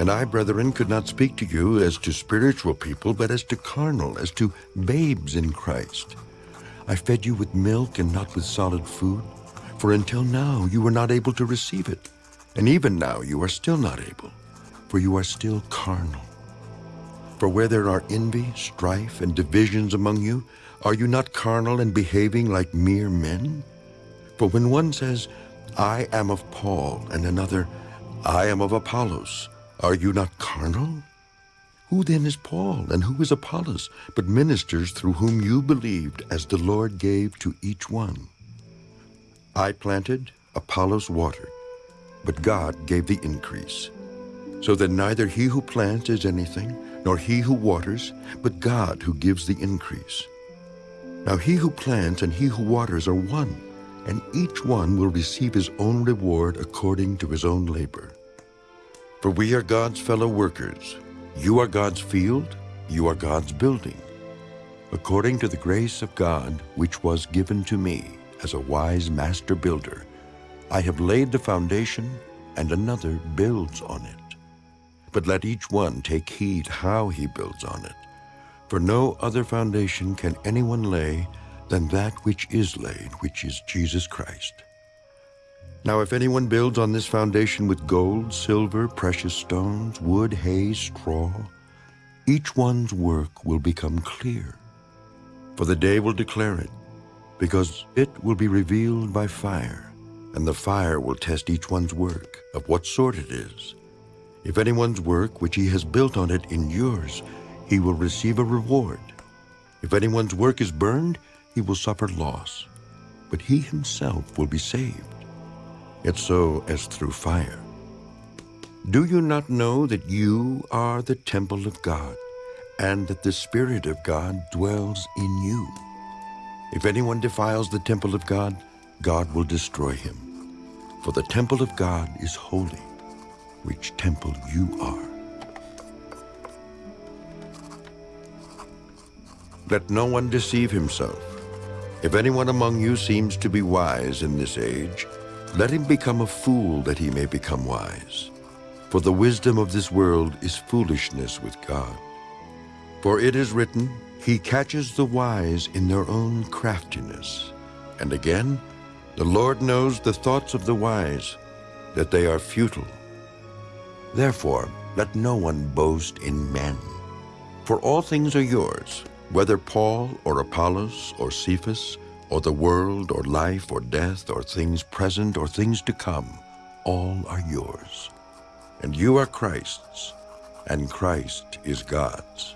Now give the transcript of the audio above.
And I, brethren, could not speak to you as to spiritual people, but as to carnal, as to babes in Christ. I fed you with milk and not with solid food, for until now you were not able to receive it, and even now you are still not able, for you are still carnal. For where there are envy, strife, and divisions among you, are you not carnal and behaving like mere men? For when one says, I am of Paul, and another, I am of Apollos, are you not carnal? Who then is Paul, and who is Apollos, but ministers through whom you believed, as the Lord gave to each one? I planted, Apollos watered, but God gave the increase. So that neither he who plants is anything, nor he who waters, but God who gives the increase. Now he who plants and he who waters are one, and each one will receive his own reward according to his own labor. For we are God's fellow workers. You are God's field, you are God's building. According to the grace of God which was given to me as a wise master builder, I have laid the foundation, and another builds on it. But let each one take heed how he builds on it. For no other foundation can anyone lay than that which is laid, which is Jesus Christ. Now if anyone builds on this foundation with gold, silver, precious stones, wood, hay, straw, each one's work will become clear. For the day will declare it, because it will be revealed by fire, and the fire will test each one's work, of what sort it is. If anyone's work which he has built on it endures, he will receive a reward. If anyone's work is burned, he will suffer loss, but he himself will be saved, yet so as through fire. Do you not know that you are the temple of God, and that the Spirit of God dwells in you? If anyone defiles the temple of God, God will destroy him. For the temple of God is holy, which temple you are. Let no one deceive himself. If anyone among you seems to be wise in this age, let him become a fool that he may become wise. For the wisdom of this world is foolishness with God. For it is written, He catches the wise in their own craftiness. And again, the Lord knows the thoughts of the wise, that they are futile. Therefore, let no one boast in men. For all things are yours, whether Paul or Apollos or Cephas, or the world or life or death or things present or things to come, all are yours. And you are Christ's, and Christ is God's.